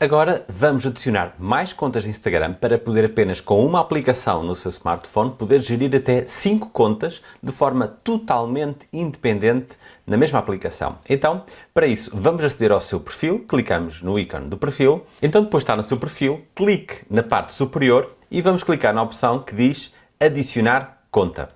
Agora vamos adicionar mais contas de Instagram para poder apenas com uma aplicação no seu smartphone poder gerir até 5 contas de forma totalmente independente na mesma aplicação. Então, para isso, vamos aceder ao seu perfil, clicamos no ícone do perfil, então depois de estar no seu perfil, clique na parte superior e vamos clicar na opção que diz adicionar conta.